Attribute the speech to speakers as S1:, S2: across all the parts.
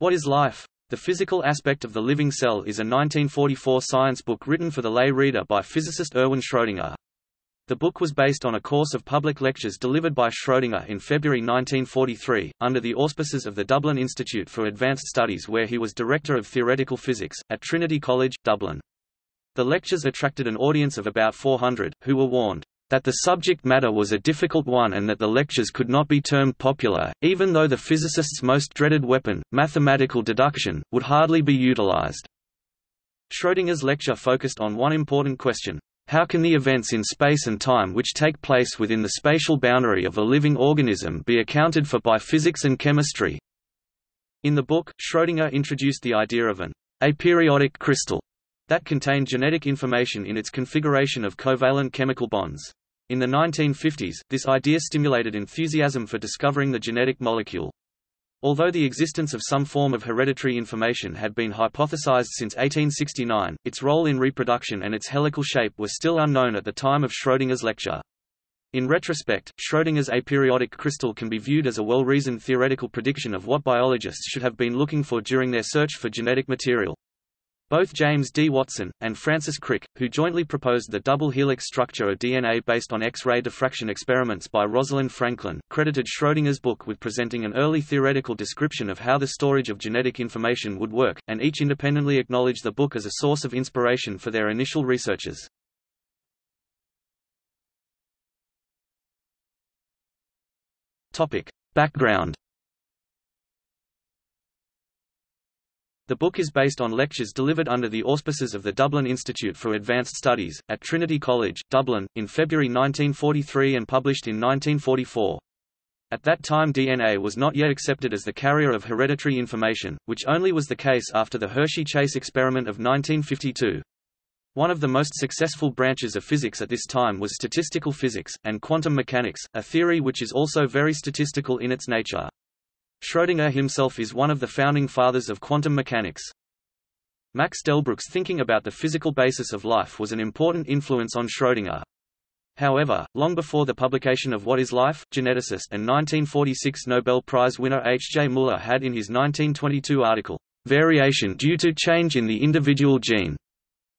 S1: What is Life? The Physical Aspect of the Living Cell is a 1944 science book written for the lay reader by physicist Erwin Schrödinger. The book was based on a course of public lectures delivered by Schrödinger in February 1943, under the auspices of the Dublin Institute for Advanced Studies where he was Director of Theoretical Physics, at Trinity College, Dublin. The lectures attracted an audience of about 400, who were warned, that the subject matter was a difficult one and that the lectures could not be termed popular, even though the physicist's most dreaded weapon, mathematical deduction, would hardly be utilized. Schrödinger's lecture focused on one important question. How can the events in space and time which take place within the spatial boundary of a living organism be accounted for by physics and chemistry? In the book, Schrödinger introduced the idea of an aperiodic crystal that contained genetic information in its configuration of covalent chemical bonds. In the 1950s, this idea stimulated enthusiasm for discovering the genetic molecule. Although the existence of some form of hereditary information had been hypothesized since 1869, its role in reproduction and its helical shape were still unknown at the time of Schrödinger's lecture. In retrospect, Schrödinger's aperiodic crystal can be viewed as a well-reasoned theoretical prediction of what biologists should have been looking for during their search for genetic material. Both James D. Watson, and Francis Crick, who jointly proposed the double helix structure of DNA based on X-ray diffraction experiments by Rosalind Franklin, credited Schrödinger's book with presenting an early theoretical description of how the storage of genetic information would work, and each independently acknowledged the book as a source of inspiration for their initial researches. Background The book is based on lectures delivered under the auspices of the Dublin Institute for Advanced Studies, at Trinity College, Dublin, in February 1943 and published in 1944. At that time DNA was not yet accepted as the carrier of hereditary information, which only was the case after the Hershey-Chase experiment of 1952. One of the most successful branches of physics at this time was statistical physics, and quantum mechanics, a theory which is also very statistical in its nature. Schrödinger himself is one of the founding fathers of quantum mechanics. Max Delbruck's thinking about the physical basis of life was an important influence on Schrödinger. However, long before the publication of What is Life, geneticist and 1946 Nobel Prize winner H. J. Muller had in his 1922 article, Variation due to change in the individual gene,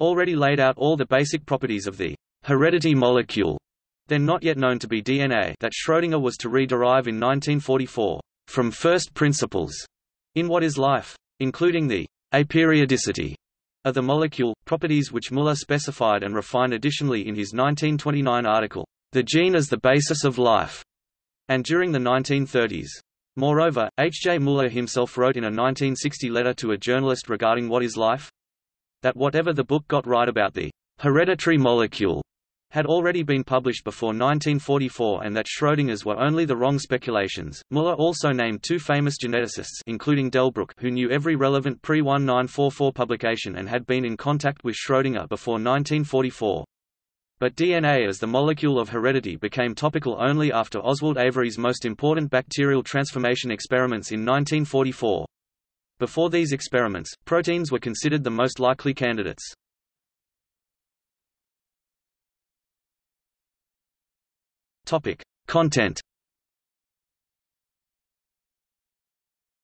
S1: already laid out all the basic properties of the heredity molecule, then not yet known to be DNA that Schrödinger was to re-derive in 1944 from first principles in what is life, including the aperiodicity of the molecule, properties which Muller specified and refined additionally in his 1929 article, The Gene as the Basis of Life, and during the 1930s. Moreover, H. J. Muller himself wrote in a 1960 letter to a journalist regarding What is Life? that whatever the book got right about the hereditary molecule had already been published before 1944 and that Schrödinger's were only the wrong speculations. Muller also named two famous geneticists including Delbruck who knew every relevant pre-1944 publication and had been in contact with Schrödinger before 1944. But DNA as the molecule of heredity became topical only after Oswald Avery's most important bacterial transformation experiments in 1944. Before these experiments, proteins were considered the most likely candidates. Topic. Content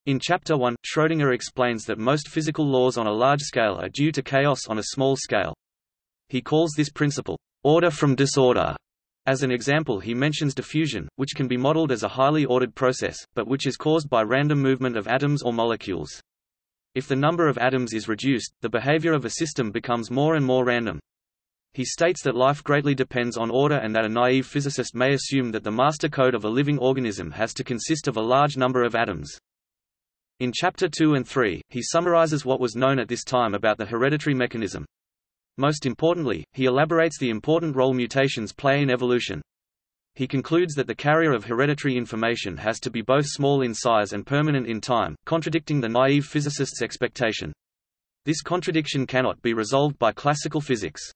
S1: In Chapter 1, Schrödinger explains that most physical laws on a large scale are due to chaos on a small scale. He calls this principle, order from disorder. As an example he mentions diffusion, which can be modeled as a highly ordered process, but which is caused by random movement of atoms or molecules. If the number of atoms is reduced, the behavior of a system becomes more and more random. He states that life greatly depends on order and that a naive physicist may assume that the master code of a living organism has to consist of a large number of atoms. In Chapter 2 and 3, he summarizes what was known at this time about the hereditary mechanism. Most importantly, he elaborates the important role mutations play in evolution. He concludes that the carrier of hereditary information has to be both small in size and permanent in time, contradicting the naive physicist's expectation. This contradiction cannot be resolved by classical physics.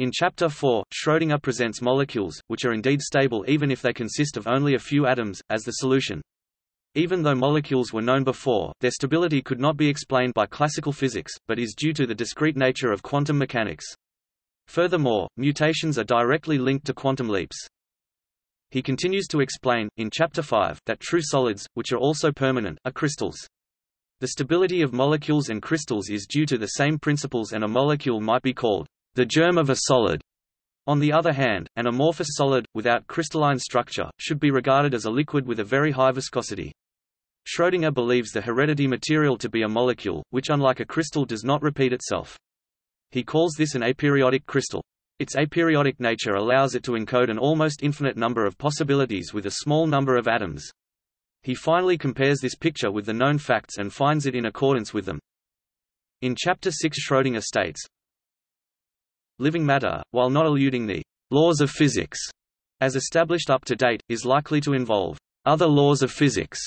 S1: In Chapter 4, Schrödinger presents molecules, which are indeed stable even if they consist of only a few atoms, as the solution. Even though molecules were known before, their stability could not be explained by classical physics, but is due to the discrete nature of quantum mechanics. Furthermore, mutations are directly linked to quantum leaps. He continues to explain, in Chapter 5, that true solids, which are also permanent, are crystals. The stability of molecules and crystals is due to the same principles and a molecule might be called the germ of a solid. On the other hand, an amorphous solid, without crystalline structure, should be regarded as a liquid with a very high viscosity. Schrödinger believes the heredity material to be a molecule, which unlike a crystal does not repeat itself. He calls this an aperiodic crystal. Its aperiodic nature allows it to encode an almost infinite number of possibilities with a small number of atoms. He finally compares this picture with the known facts and finds it in accordance with them. In Chapter 6 Schrödinger states, Living matter, while not eluding the laws of physics, as established up to date, is likely to involve other laws of physics,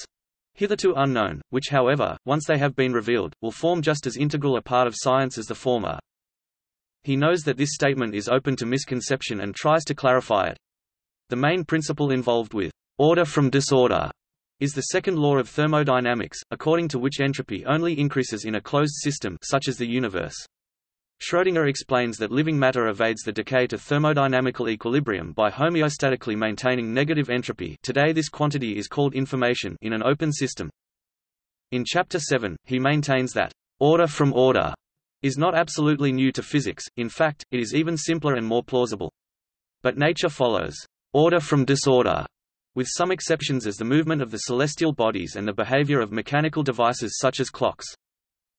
S1: hitherto unknown, which however, once they have been revealed, will form just as integral a part of science as the former. He knows that this statement is open to misconception and tries to clarify it. The main principle involved with order from disorder is the second law of thermodynamics, according to which entropy only increases in a closed system such as the universe. Schrödinger explains that living matter evades the decay to thermodynamical equilibrium by homeostatically maintaining negative entropy today this quantity is called information in an open system. In Chapter 7, he maintains that, "...order from order," is not absolutely new to physics, in fact, it is even simpler and more plausible. But nature follows, "...order from disorder," with some exceptions as the movement of the celestial bodies and the behavior of mechanical devices such as clocks.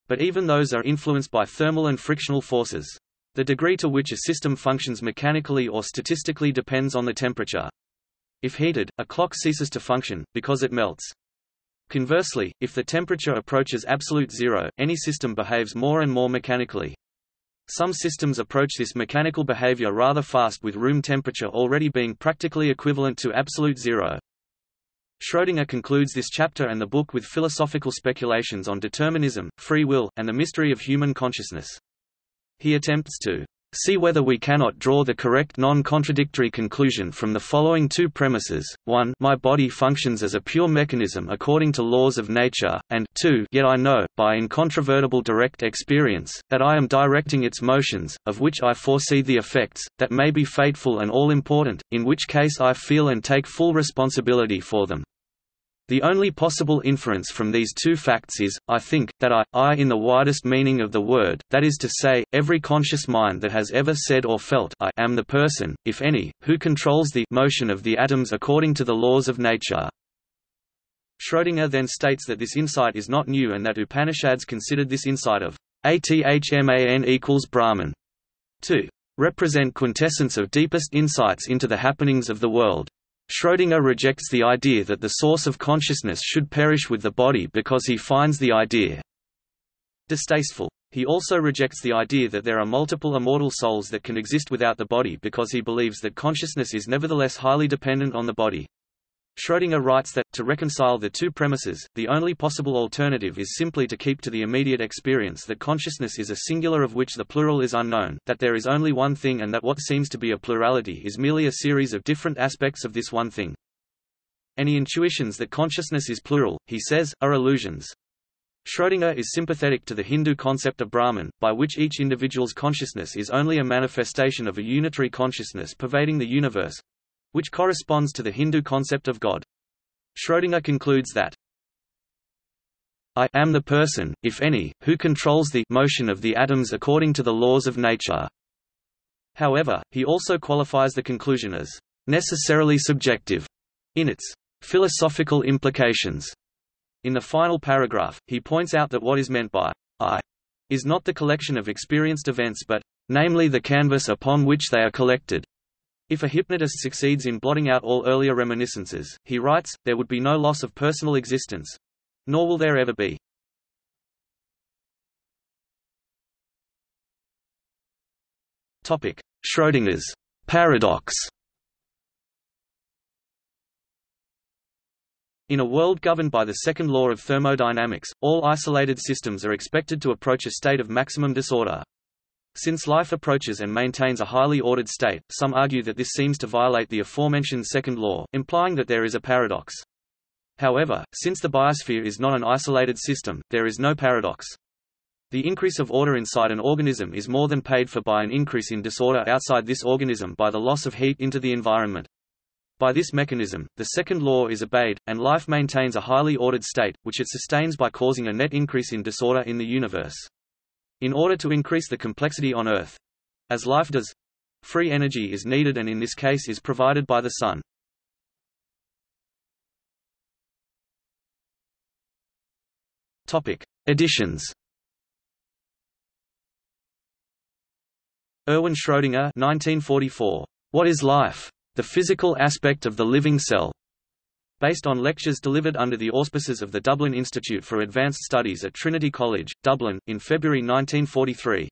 S1: But even those are influenced by thermal and frictional forces. The degree to which a system functions mechanically or statistically depends on the temperature. If heated, a clock ceases to function, because it melts. Conversely, if the temperature approaches absolute zero, any system behaves more and more mechanically. Some systems approach this mechanical behavior rather fast with room temperature already being practically equivalent to absolute zero. Schrödinger concludes this chapter and the book with philosophical speculations on determinism, free will, and the mystery of human consciousness. He attempts to See whether we cannot draw the correct non-contradictory conclusion from the following two premises, 1 my body functions as a pure mechanism according to laws of nature, and 2 yet I know, by incontrovertible direct experience, that I am directing its motions, of which I foresee the effects, that may be fateful and all-important, in which case I feel and take full responsibility for them. The only possible inference from these two facts is, I think, that I, I in the widest meaning of the word, that is to say, every conscious mind that has ever said or felt I am the person, if any, who controls the motion of the atoms according to the laws of nature. Schrödinger then states that this insight is not new and that Upanishads considered this insight of Atman equals Brahman to represent quintessence of deepest insights into the happenings of the world. Schrödinger rejects the idea that the source of consciousness should perish with the body because he finds the idea distasteful. He also rejects the idea that there are multiple immortal souls that can exist without the body because he believes that consciousness is nevertheless highly dependent on the body. Schrödinger writes that, to reconcile the two premises, the only possible alternative is simply to keep to the immediate experience that consciousness is a singular of which the plural is unknown, that there is only one thing and that what seems to be a plurality is merely a series of different aspects of this one thing. Any intuitions that consciousness is plural, he says, are illusions. Schrödinger is sympathetic to the Hindu concept of Brahman, by which each individual's consciousness is only a manifestation of a unitary consciousness pervading the universe, which corresponds to the Hindu concept of God. Schrödinger concludes that I am the person, if any, who controls the motion of the atoms according to the laws of nature. However, he also qualifies the conclusion as necessarily subjective in its philosophical implications. In the final paragraph, he points out that what is meant by I is not the collection of experienced events but, namely the canvas upon which they are collected. If a hypnotist succeeds in blotting out all earlier reminiscences, he writes, there would be no loss of personal existence. Nor will there ever be. Topic: Schrödinger's paradox In a world governed by the second law of thermodynamics, all isolated systems are expected to approach a state of maximum disorder. Since life approaches and maintains a highly ordered state, some argue that this seems to violate the aforementioned second law, implying that there is a paradox. However, since the biosphere is not an isolated system, there is no paradox. The increase of order inside an organism is more than paid for by an increase in disorder outside this organism by the loss of heat into the environment. By this mechanism, the second law is obeyed, and life maintains a highly ordered state, which it sustains by causing a net increase in disorder in the universe. In order to increase the complexity on Earth—as life does—free energy is needed and in this case is provided by the Sun. Topic. Editions Erwin Schrödinger 1944. What is Life? The Physical Aspect of the Living Cell. Based on lectures delivered under the auspices of the Dublin Institute for Advanced Studies at Trinity College, Dublin, in February 1943.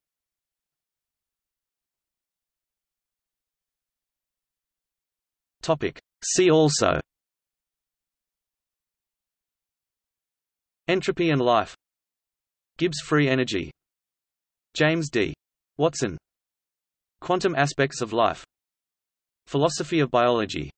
S1: See also. Entropy and life. Gibbs free energy. James D. Watson. Quantum aspects of life. Philosophy of biology